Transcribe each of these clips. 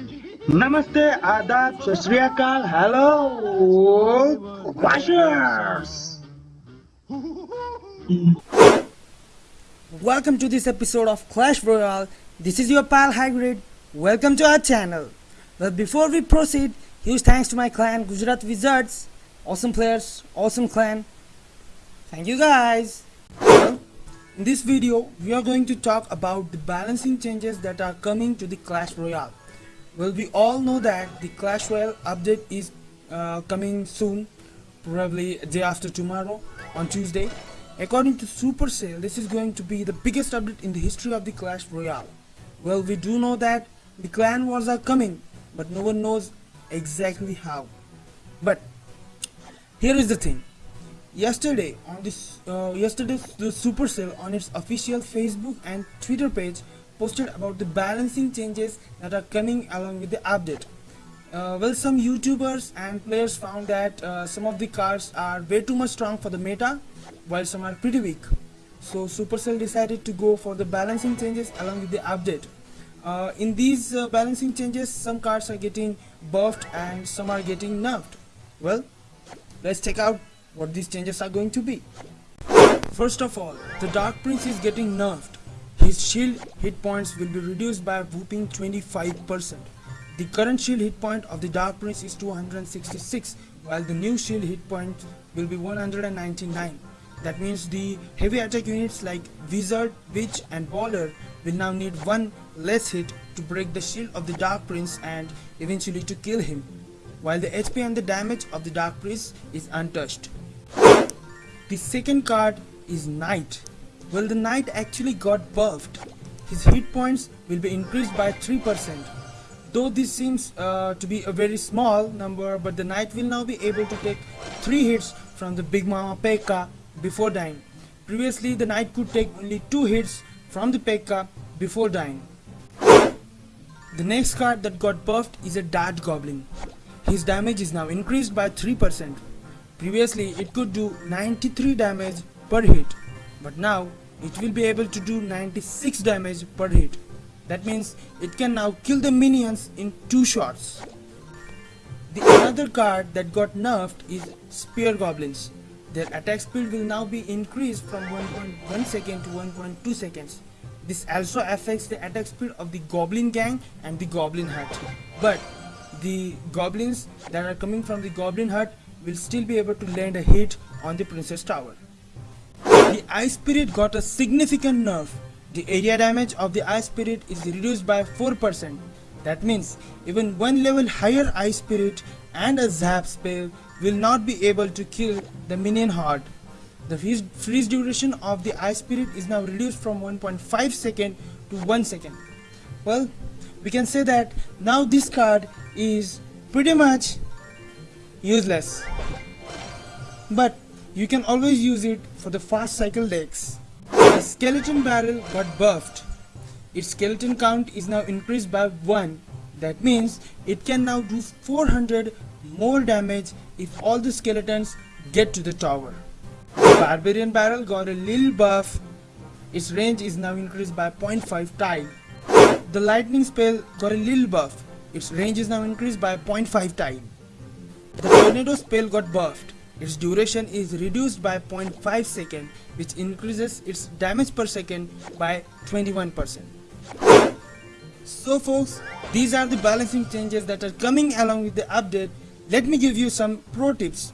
Namaste, Adab, Sri hello, Clashers! Welcome to this episode of Clash Royale. This is your pal Hagrid. Welcome to our channel. Well, before we proceed, huge thanks to my clan Gujarat Wizards. Awesome players, awesome clan. Thank you guys. Well, in this video, we are going to talk about the balancing changes that are coming to the Clash Royale. Well, we all know that the Clash Royale update is uh, coming soon, probably day after tomorrow on Tuesday. According to Supercell, this is going to be the biggest update in the history of the Clash Royale. Well, we do know that the clan wars are coming, but no one knows exactly how. But here is the thing. Yesterday, on this, uh, yesterday the Supercell on its official Facebook and Twitter page posted about the balancing changes that are coming along with the update. Uh, well, some YouTubers and players found that uh, some of the cards are way too much strong for the meta, while some are pretty weak. So Supercell decided to go for the balancing changes along with the update. Uh, in these uh, balancing changes, some cards are getting buffed and some are getting nerfed. Well, let's check out what these changes are going to be. First of all, the Dark Prince is getting nerfed. His shield hit points will be reduced by a whooping 25%. The current shield hit point of the Dark Prince is 266, while the new shield hit point will be 199. That means the heavy attack units like Wizard, Witch and Bowler will now need one less hit to break the shield of the Dark Prince and eventually to kill him, while the HP and the damage of the Dark Prince is untouched. The second card is Knight. Well, the Knight actually got buffed. His hit points will be increased by 3%. Though this seems uh, to be a very small number, but the Knight will now be able to take 3 hits from the Big Mama P.E.K.K.A before dying. Previously, the knight could take only 2 hits from the P.E.K.K.A before dying. The next card that got buffed is a Dart Goblin. His damage is now increased by 3%. Previously, it could do 93 damage per hit, but now it will be able to do 96 damage per hit. That means it can now kill the minions in 2 shots. The other card that got nerfed is Spear Goblins. Their attack speed will now be increased from 1.1 second to 1.2 seconds. This also affects the attack speed of the Goblin Gang and the Goblin Hut. But the goblins that are coming from the Goblin Hut will still be able to land a hit on the Princess Tower. The Ice Spirit got a significant nerf. The area damage of the Ice Spirit is reduced by 4%. That means even one level higher Ice Spirit and a Zap spell will not be able to kill the minion horde. The freeze duration of the Ice Spirit is now reduced from 1.5 second to 1 second. Well, we can say that now this card is pretty much useless. But you can always use it for the fast cycle decks. The Skeleton Barrel got buffed. Its skeleton count is now increased by 1. That means it can now do 400 more damage if all the skeletons get to the tower. The Barbarian Barrel got a little buff. Its range is now increased by 0.5 tile. The Lightning Spell got a little buff. Its range is now increased by 0.5 tile. The Tornado Spell got buffed. Its duration is reduced by 0.5 second which increases its damage per second by 21%. So folks, these are the balancing changes that are coming along with the update let me give you some pro tips.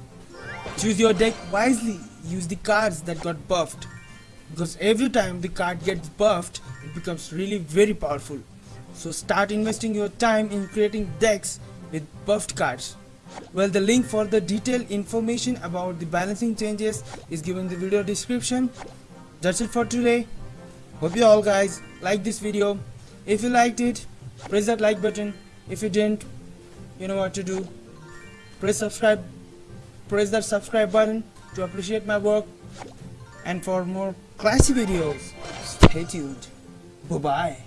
Choose your deck wisely. Use the cards that got buffed. Because every time the card gets buffed, it becomes really very powerful. So start investing your time in creating decks with buffed cards. Well, the link for the detailed information about the balancing changes is given in the video description. That's it for today. Hope you all guys like this video. If you liked it, press that like button. If you didn't, you know what to do press subscribe press that subscribe button to appreciate my work and for more classy videos stay tuned bye bye